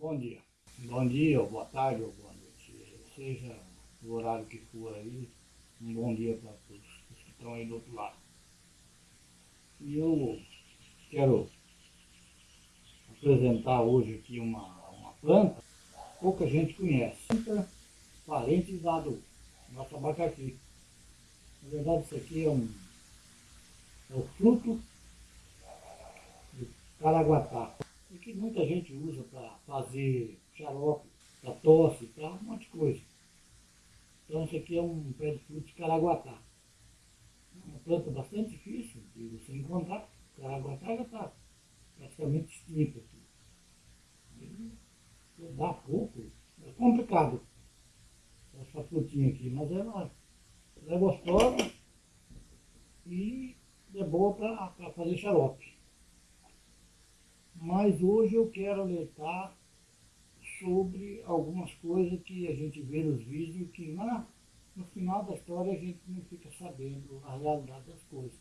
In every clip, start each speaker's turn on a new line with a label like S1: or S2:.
S1: Bom dia. Bom dia, ou boa tarde, ou boa noite. Seja o horário que for aí, um bom dia para todos que estão aí do outro lado. E eu quero apresentar hoje aqui uma, uma planta que pouca gente conhece. Planta parente do nosso abacaxi. Na verdade isso aqui é um é o fruto do caraguatá. E que muita gente usa para fazer xarope, para tosse, para um monte de coisa. Então isso aqui é um pé de fruto de caraguatá. É uma planta bastante difícil de você encontrar. O caraguatá já está praticamente extinto aqui. E dá pouco, é complicado essa frutinha aqui, mas ela, ela é gostosa e é boa para fazer xarope. Mas hoje eu quero alertar sobre algumas coisas que a gente vê nos vídeos que na, no final da história a gente não fica sabendo a realidade das coisas.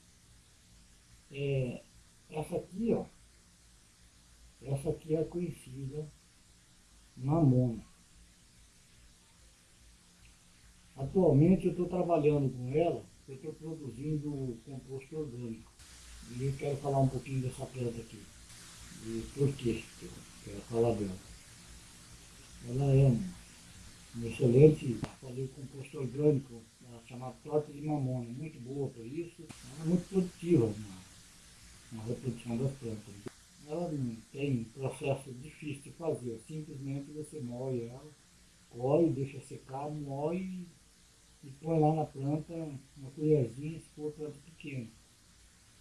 S1: É, essa aqui, ó, essa aqui é conhecida mamona. Atualmente eu estou trabalhando com ela, eu estou produzindo composto orgânico. E eu quero falar um pouquinho dessa planta aqui. E por que eu quero falar dela. Ela é um, um excelente fazer composto orgânico, chamada torta de mamona, muito boa para isso. Ela é muito produtiva na, na reprodução das plantas. Ela não tem processo difícil de fazer, simplesmente você moe ela, colhe, deixa secar, moe e põe lá na planta uma colherzinha, se for planta pequena.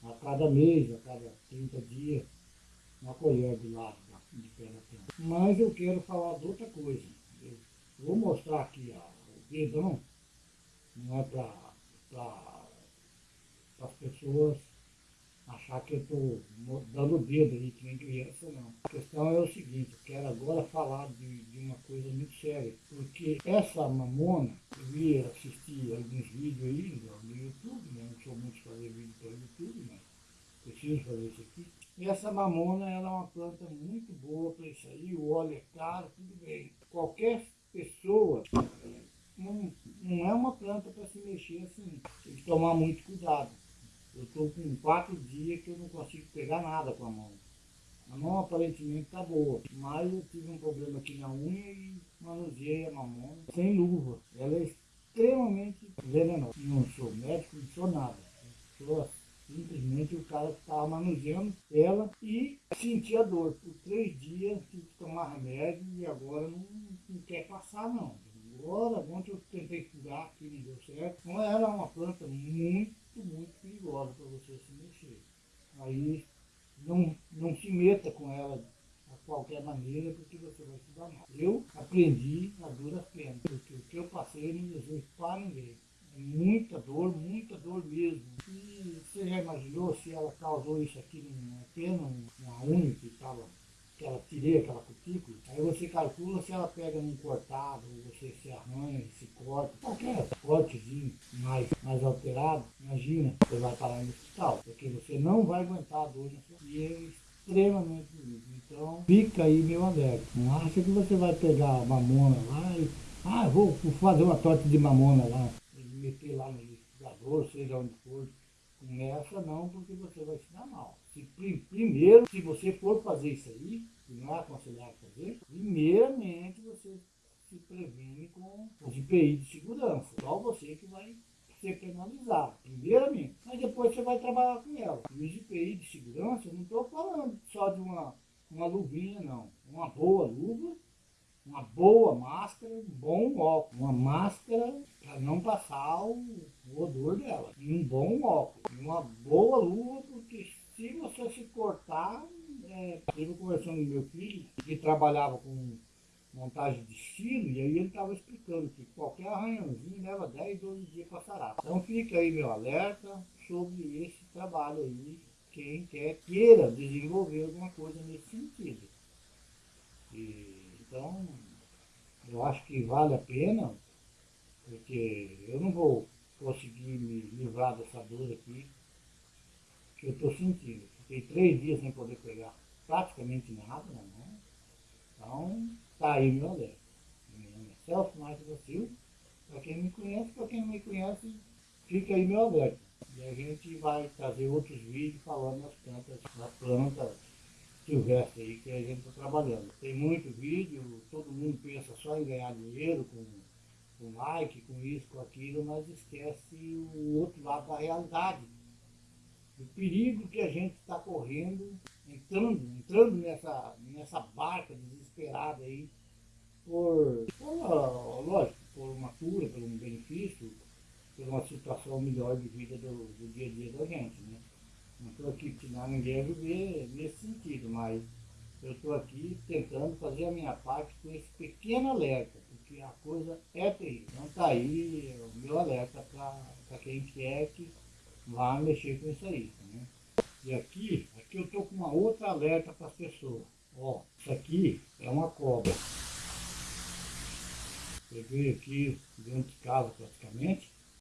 S1: A cada mês, a cada 30 dias, uma colher do lado de pé da planta. Mas eu quero falar de outra coisa. Eu vou mostrar aqui ó, o dedão, não é para as pessoas achar que eu estou dando dedo aí, que nem criança, não. A questão é o seguinte, eu quero agora falar de, de uma coisa muito séria, porque essa mamona, eu ia assistir alguns vídeos aí no, no YouTube, né? não sou muito fazer vídeo para o YouTube, mas preciso fazer isso aqui. E essa mamona, ela é uma planta muito boa para isso aí, o óleo é caro, tudo bem. Qualquer pessoa não, não é uma planta para se mexer assim, tem que tomar muito cuidado. Eu estou com quatro dias que eu não consigo pegar nada com a mão. A mão aparentemente está boa, mas eu tive um problema aqui na unha e manuseei a mamão sem luva. Ela é extremamente venenosa. Não sou médico, não sou nada. sou simplesmente o cara que estava manuseando ela e sentia dor. Por três dias tive que tomar remédio e agora não, não quer passar não. Agora, ontem eu tentei curar aqui, não deu certo. Então ela é uma planta muito muito perigosa para você se mexer. Aí não, não se meta com ela a qualquer maneira, porque você vai se mal. Eu aprendi a duras penas, porque o que eu passei não desejo para ninguém. É muita dor, muita dor mesmo. E imaginou se ela causou isso aqui numa pena, uma unha que estava que ela tirei aquela cutícula, aí você calcula se ela pega num cortado, você se arranha, se corta, qualquer cortezinho mais, mais alterado, imagina, você vai parar no hospital, porque você não vai aguentar a dor e é extremamente doído. Então, fica aí meu alerta. Não acha que você vai pegar mamona lá e, ah, vou fazer uma torta de mamona lá, e meter lá no liquidificador, seja onde for, Começa não, porque você vai se dar mal. Se, primeiro, se você for fazer isso aí, e não é aconselhável fazer, primeiramente você se previne com os IPI de segurança. Só você que vai ser penalizado, primeiramente. Mas depois você vai trabalhar com ela. E os IPI de segurança, eu não estou falando só de uma, uma luvinha, não. Uma boa luva, uma boa máscara, um bom óculos. Uma máscara para não passar o, o, odor dela. E um bom óculos. Uma boa luva, porque se você se cortar, é, teve conversando com meu filho, que trabalhava com montagem de estilo, e aí ele estava explicando que qualquer arranhãozinho leva 10, 12 dias para sarar. Então fica aí meu alerta sobre esse trabalho aí, quem quer, queira desenvolver alguma coisa nesse sentido. E, então, eu acho que vale a pena porque eu não vou conseguir me livrar dessa dor aqui eu estou sentindo. Fiquei três dias sem poder pegar praticamente nada na mão. Então, tá aí meu alerta. Meu nome é Celso Marques da Silva. Para quem me conhece, para quem não me conhece, fica aí meu alerta. E a gente vai trazer outros vídeos falando das plantas, das plantas silvestres aí que a gente está trabalhando. Tem muito vídeo, todo mundo pensa só em ganhar dinheiro com, com like, com isso, com aquilo, mas esquece o outro lado da realidade. O perigo que a gente está correndo, entrando, entrando nessa, nessa barca desesperada aí, por, por, lógico, por uma cura, por um benefício, por uma situação melhor de vida do, do dia a dia da gente, né? Não estou aqui ensinando ninguém viver nesse sentido, mas eu estou aqui tentando fazer a minha parte com esse pequeno alerta, porque a coisa é terrível. Então está aí o meu alerta para quem quer que vá mexer com isso aí. Né? E aqui, aqui eu estou com uma outra alerta para as pessoas. Ó, isso aqui é uma cobra. Peguei aqui dentro de casa praticamente